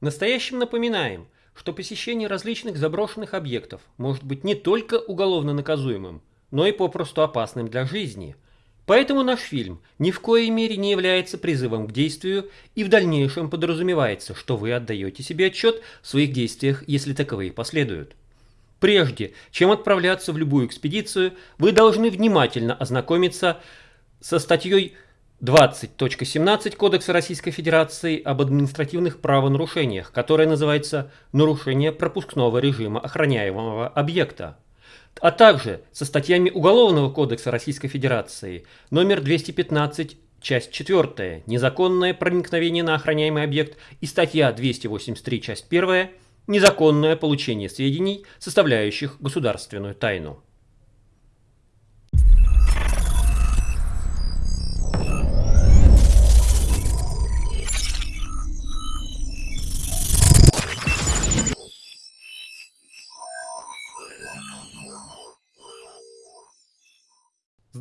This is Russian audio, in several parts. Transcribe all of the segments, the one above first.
Настоящим напоминаем, что посещение различных заброшенных объектов может быть не только уголовно наказуемым, но и попросту опасным для жизни. Поэтому наш фильм ни в коей мере не является призывом к действию и в дальнейшем подразумевается, что вы отдаете себе отчет в своих действиях, если таковые последуют. Прежде чем отправляться в любую экспедицию, вы должны внимательно ознакомиться со статьей 20.17 Кодекса Российской Федерации об административных правонарушениях, которая называется «Нарушение пропускного режима охраняемого объекта», а также со статьями Уголовного кодекса Российской Федерации номер 215 часть 4 «Незаконное проникновение на охраняемый объект» и статья 283 часть 1 «Незаконное получение сведений, составляющих государственную тайну».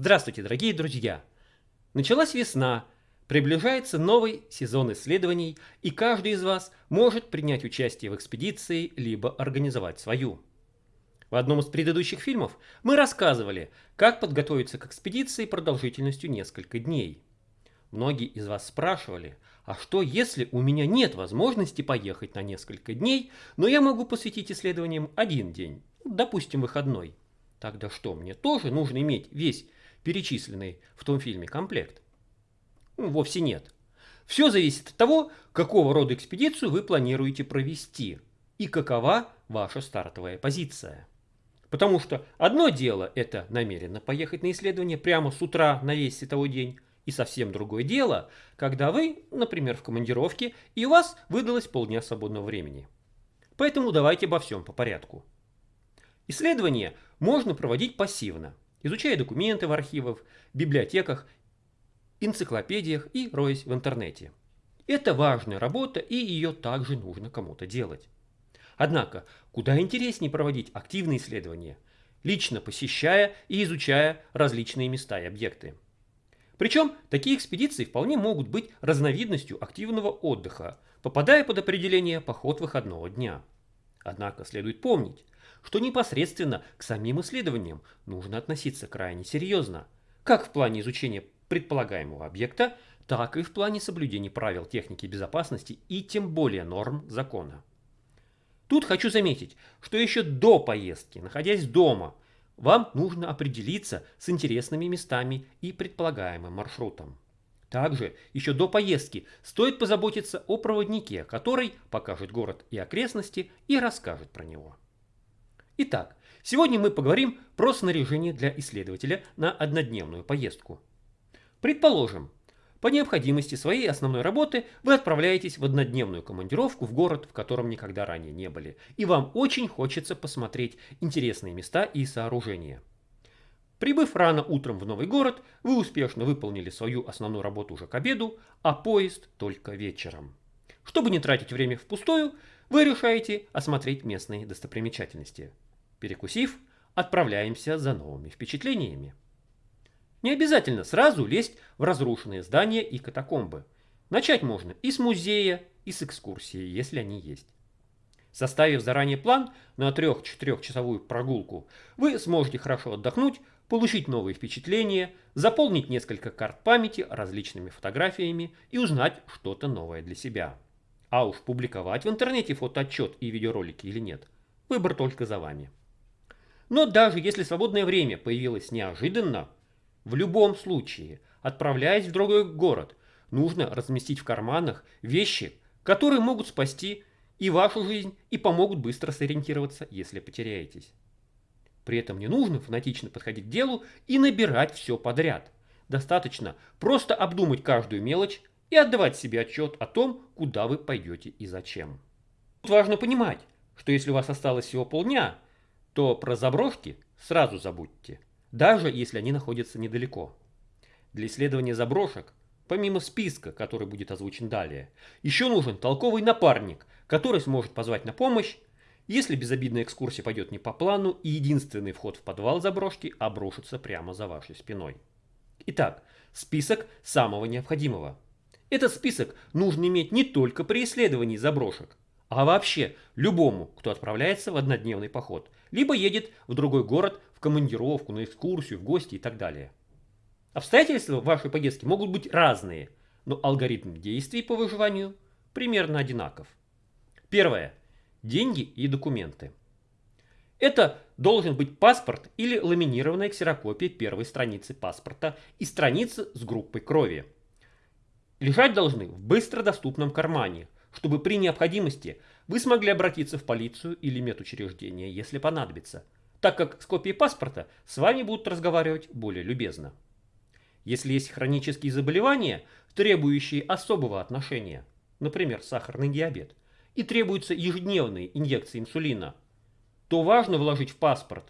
Здравствуйте, дорогие друзья! Началась весна, приближается новый сезон исследований, и каждый из вас может принять участие в экспедиции, либо организовать свою. В одном из предыдущих фильмов мы рассказывали, как подготовиться к экспедиции продолжительностью несколько дней. Многие из вас спрашивали, а что если у меня нет возможности поехать на несколько дней, но я могу посвятить исследованиям один день, допустим выходной? Тогда что, мне тоже нужно иметь весь перечисленный в том фильме комплект? Ну, вовсе нет. Все зависит от того, какого рода экспедицию вы планируете провести и какова ваша стартовая позиция. Потому что одно дело это намеренно поехать на исследование прямо с утра на весь световой день, и совсем другое дело, когда вы, например, в командировке, и у вас выдалось полдня свободного времени. Поэтому давайте обо всем по порядку. Исследование можно проводить пассивно – изучая документы в архивах, библиотеках, энциклопедиях и роясь в интернете. Это важная работа, и ее также нужно кому-то делать. Однако, куда интереснее проводить активные исследования, лично посещая и изучая различные места и объекты. Причем такие экспедиции вполне могут быть разновидностью активного отдыха, попадая под определение поход выходного дня. Однако следует помнить, что непосредственно к самим исследованиям нужно относиться крайне серьезно, как в плане изучения предполагаемого объекта, так и в плане соблюдения правил техники безопасности и тем более норм закона. Тут хочу заметить, что еще до поездки, находясь дома, вам нужно определиться с интересными местами и предполагаемым маршрутом. Также еще до поездки стоит позаботиться о проводнике, который покажет город и окрестности и расскажет про него. Итак, сегодня мы поговорим про снаряжение для исследователя на однодневную поездку. Предположим, по необходимости своей основной работы вы отправляетесь в однодневную командировку в город, в котором никогда ранее не были, и вам очень хочется посмотреть интересные места и сооружения. Прибыв рано утром в новый город, вы успешно выполнили свою основную работу уже к обеду, а поезд только вечером. Чтобы не тратить время впустую, вы решаете осмотреть местные достопримечательности. Перекусив, отправляемся за новыми впечатлениями. Не обязательно сразу лезть в разрушенные здания и катакомбы. Начать можно и с музея, и с экскурсии, если они есть. Составив заранее план на 3-4 часовую прогулку, вы сможете хорошо отдохнуть, получить новые впечатления, заполнить несколько карт памяти различными фотографиями и узнать что-то новое для себя. А уж публиковать в интернете фотоотчет и видеоролики или нет, выбор только за вами. Но даже если свободное время появилось неожиданно, в любом случае, отправляясь в другой город, нужно разместить в карманах вещи, которые могут спасти и вашу жизнь, и помогут быстро сориентироваться, если потеряетесь. При этом не нужно фанатично подходить к делу и набирать все подряд. Достаточно просто обдумать каждую мелочь и отдавать себе отчет о том, куда вы пойдете и зачем. Тут важно понимать, что если у вас осталось всего полдня, то про заброшки сразу забудьте, даже если они находятся недалеко. Для исследования заброшек, помимо списка, который будет озвучен далее, еще нужен толковый напарник, который сможет позвать на помощь, если безобидная экскурсия пойдет не по плану и единственный вход в подвал заброшки обрушится прямо за вашей спиной. Итак, список самого необходимого. Этот список нужно иметь не только при исследовании заброшек, а вообще любому, кто отправляется в однодневный поход, либо едет в другой город в командировку, на экскурсию, в гости и так далее. Обстоятельства вашей поездки могут быть разные, но алгоритм действий по выживанию примерно одинаков. Первое. Деньги и документы. Это должен быть паспорт или ламинированная ксерокопия первой страницы паспорта и страницы с группой крови. Лежать должны в быстро доступном кармане, чтобы при необходимости вы смогли обратиться в полицию или медучреждение, если понадобится, так как с копией паспорта с вами будут разговаривать более любезно. Если есть хронические заболевания, требующие особого отношения, например, сахарный диабет, и требуются ежедневные инъекции инсулина, то важно вложить в паспорт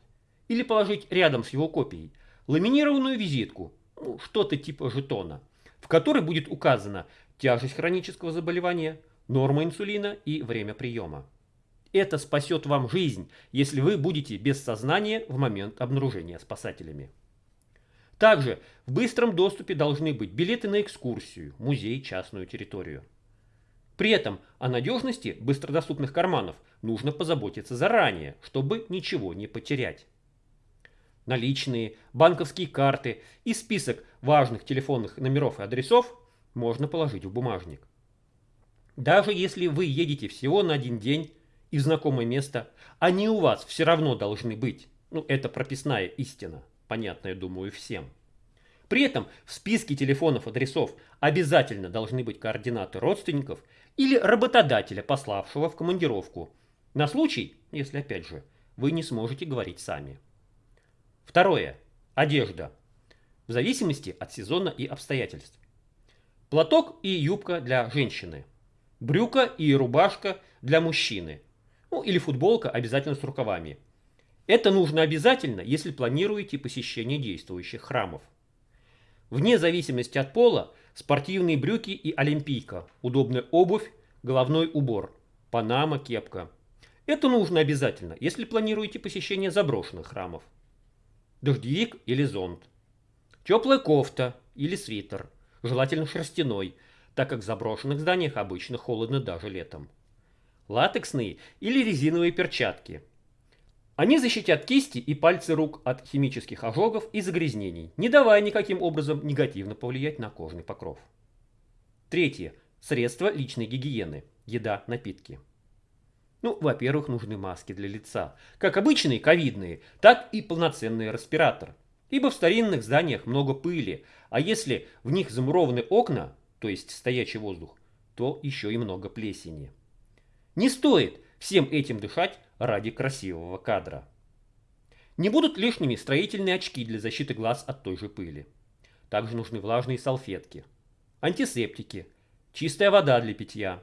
или положить рядом с его копией ламинированную визитку, ну, что-то типа жетона, в которой будет указана тяжесть хронического заболевания, норма инсулина и время приема. Это спасет вам жизнь, если вы будете без сознания в момент обнаружения спасателями. Также в быстром доступе должны быть билеты на экскурсию, музей, частную территорию. При этом о надежности быстродоступных карманов нужно позаботиться заранее, чтобы ничего не потерять. Наличные, банковские карты и список важных телефонных номеров и адресов можно положить в бумажник. Даже если вы едете всего на один день и в знакомое место, они у вас все равно должны быть. Ну, это прописная истина, понятная, думаю, всем. При этом в списке телефонов адресов обязательно должны быть координаты родственников или работодателя, пославшего в командировку, на случай, если опять же вы не сможете говорить сами. Второе. Одежда. В зависимости от сезона и обстоятельств. Платок и юбка для женщины – брюка и рубашка для мужчины. Ну или футболка обязательно с рукавами. Это нужно обязательно, если планируете посещение действующих храмов. Вне зависимости от пола, спортивные брюки и олимпийка, удобная обувь, головной убор, панама, кепка. Это нужно обязательно, если планируете посещение заброшенных храмов. Дождевик или зонт. Теплая кофта или свитер, желательно шерстяной – так как в заброшенных зданиях обычно холодно даже летом. Латексные или резиновые перчатки. Они защитят кисти и пальцы рук от химических ожогов и загрязнений, не давая никаким образом негативно повлиять на кожный покров. Третье. Средства личной гигиены. Еда, напитки. Ну, во-первых, нужны маски для лица. Как обычные ковидные, так и полноценный респиратор. Ибо в старинных зданиях много пыли, а если в них замурованы окна, то есть стоячий воздух, то еще и много плесени. Не стоит всем этим дышать ради красивого кадра. Не будут лишними строительные очки для защиты глаз от той же пыли. Также нужны влажные салфетки, антисептики, чистая вода для питья,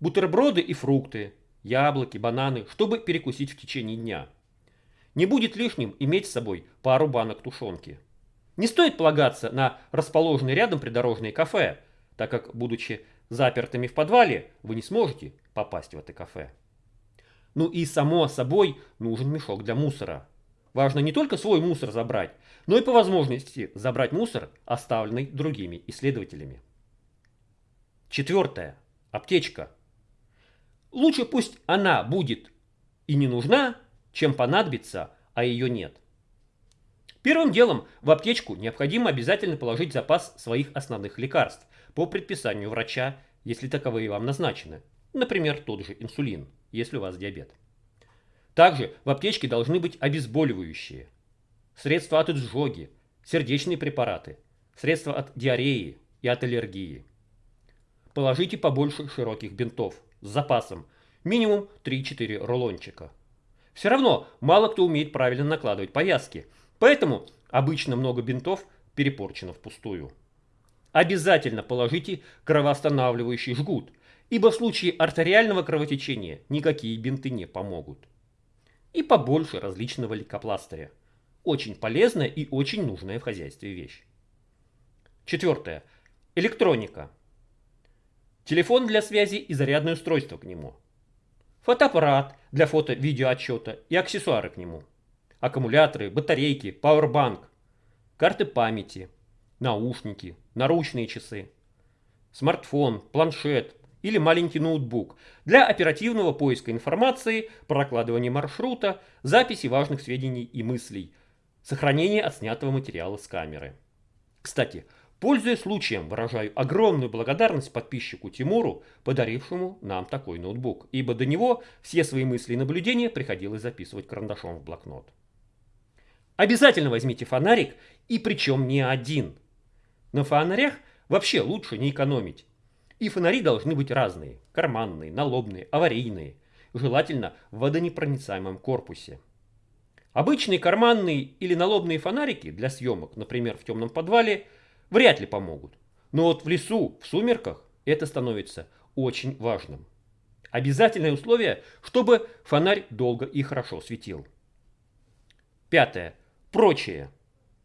бутерброды и фрукты, яблоки, бананы, чтобы перекусить в течение дня. Не будет лишним иметь с собой пару банок тушенки. Не стоит полагаться на расположенные рядом придорожные кафе, так как, будучи запертыми в подвале, вы не сможете попасть в это кафе. Ну и само собой нужен мешок для мусора. Важно не только свой мусор забрать, но и по возможности забрать мусор, оставленный другими исследователями. Четвертое. Аптечка. Лучше пусть она будет и не нужна, чем понадобится, а ее нет. Первым делом в аптечку необходимо обязательно положить запас своих основных лекарств, по предписанию врача, если таковые вам назначены. Например, тот же инсулин, если у вас диабет. Также в аптечке должны быть обезболивающие, средства от изжоги, сердечные препараты, средства от диареи и от аллергии. Положите побольше широких бинтов с запасом, минимум 3-4 рулончика. Все равно мало кто умеет правильно накладывать повязки, поэтому обычно много бинтов перепорчено впустую обязательно положите кровоостанавливающий жгут, ибо в случае артериального кровотечения никакие бинты не помогут. И побольше различного лейкопластыря. Очень полезная и очень нужная в хозяйстве вещь. Четвертое. Электроника. Телефон для связи и зарядное устройство к нему. Фотоаппарат для фото-видеоотчета и аксессуары к нему. Аккумуляторы, батарейки, пауэрбанк, карты памяти, наушники, наручные часы, смартфон, планшет или маленький ноутбук для оперативного поиска информации, прокладывания маршрута, записи важных сведений и мыслей, сохранения отснятого материала с камеры. Кстати, пользуясь случаем, выражаю огромную благодарность подписчику Тимуру, подарившему нам такой ноутбук, ибо до него все свои мысли и наблюдения приходилось записывать карандашом в блокнот. Обязательно возьмите фонарик, и причем не один. На фонарях вообще лучше не экономить. И фонари должны быть разные. Карманные, налобные, аварийные. Желательно в водонепроницаемом корпусе. Обычные карманные или налобные фонарики для съемок, например, в темном подвале, вряд ли помогут. Но вот в лесу, в сумерках, это становится очень важным. Обязательное условие, чтобы фонарь долго и хорошо светил. Пятое. Прочее.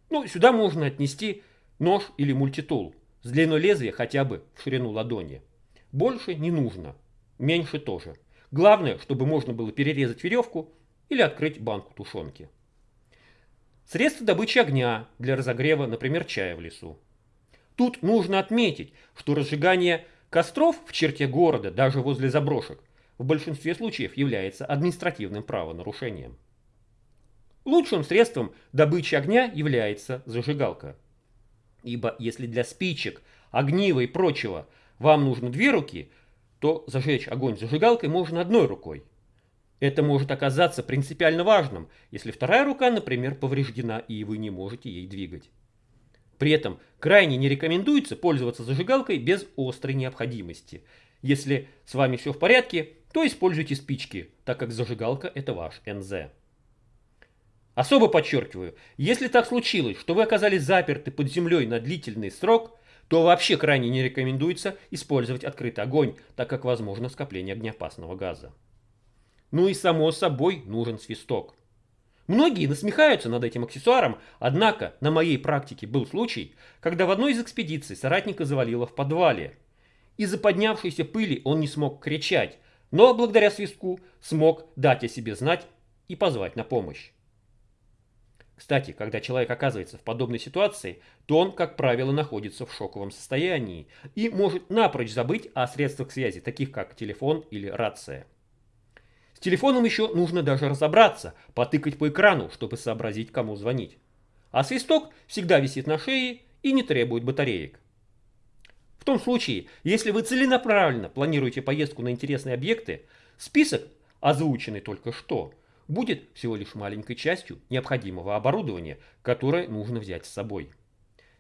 Ну, сюда можно отнести нож или мультитул с длиной лезвия хотя бы в ширину ладони. Больше не нужно, меньше тоже. Главное, чтобы можно было перерезать веревку или открыть банку тушенки. Средства добычи огня для разогрева, например, чая в лесу. Тут нужно отметить, что разжигание костров в черте города, даже возле заброшек, в большинстве случаев является административным правонарушением. Лучшим средством добычи огня является зажигалка. Ибо если для спичек, огнива и прочего вам нужно две руки, то зажечь огонь зажигалкой можно одной рукой. Это может оказаться принципиально важным, если вторая рука, например, повреждена и вы не можете ей двигать. При этом крайне не рекомендуется пользоваться зажигалкой без острой необходимости. Если с вами все в порядке, то используйте спички, так как зажигалка это ваш НЗ. Особо подчеркиваю, если так случилось, что вы оказались заперты под землей на длительный срок, то вообще крайне не рекомендуется использовать открытый огонь, так как возможно скопление огнеопасного газа. Ну и само собой нужен свисток. Многие насмехаются над этим аксессуаром, однако на моей практике был случай, когда в одной из экспедиций соратника завалило в подвале. Из-за поднявшейся пыли он не смог кричать, но благодаря свистку смог дать о себе знать и позвать на помощь. Кстати, когда человек оказывается в подобной ситуации, то он, как правило, находится в шоковом состоянии и может напрочь забыть о средствах связи, таких как телефон или рация. С телефоном еще нужно даже разобраться, потыкать по экрану, чтобы сообразить, кому звонить. А свисток всегда висит на шее и не требует батареек. В том случае, если вы целенаправленно планируете поездку на интересные объекты, список, озвученный только что, будет всего лишь маленькой частью необходимого оборудования, которое нужно взять с собой.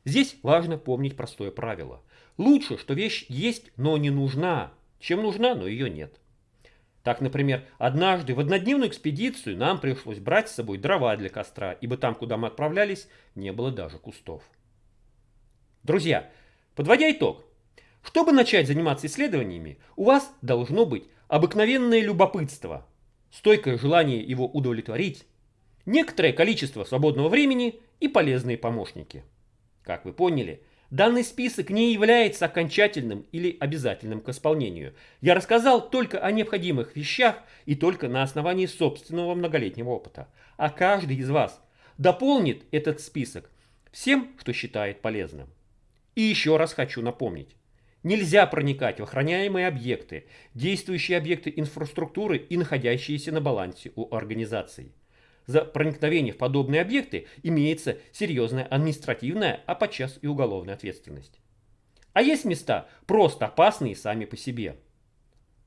Здесь важно помнить простое правило. Лучше, что вещь есть, но не нужна, чем нужна, но ее нет. Так, например, однажды в однодневную экспедицию нам пришлось брать с собой дрова для костра, ибо там, куда мы отправлялись, не было даже кустов. Друзья, подводя итог, чтобы начать заниматься исследованиями, у вас должно быть обыкновенное любопытство – стойкое желание его удовлетворить, некоторое количество свободного времени и полезные помощники. Как вы поняли, данный список не является окончательным или обязательным к исполнению. Я рассказал только о необходимых вещах и только на основании собственного многолетнего опыта. А каждый из вас дополнит этот список всем, что считает полезным. И еще раз хочу напомнить. Нельзя проникать в охраняемые объекты, действующие объекты инфраструктуры и находящиеся на балансе у организаций. За проникновение в подобные объекты имеется серьезная административная, а подчас и уголовная ответственность. А есть места просто опасные сами по себе.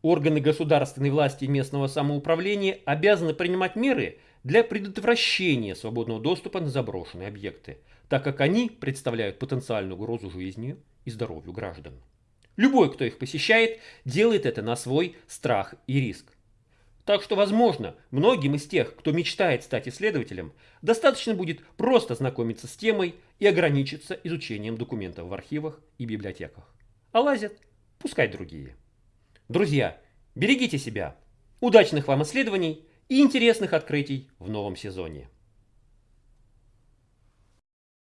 Органы государственной власти и местного самоуправления обязаны принимать меры для предотвращения свободного доступа на заброшенные объекты, так как они представляют потенциальную угрозу жизни и здоровью граждан. Любой, кто их посещает, делает это на свой страх и риск. Так что, возможно, многим из тех, кто мечтает стать исследователем, достаточно будет просто знакомиться с темой и ограничиться изучением документов в архивах и библиотеках. А лазят, пускай другие. Друзья, берегите себя. Удачных вам исследований и интересных открытий в новом сезоне.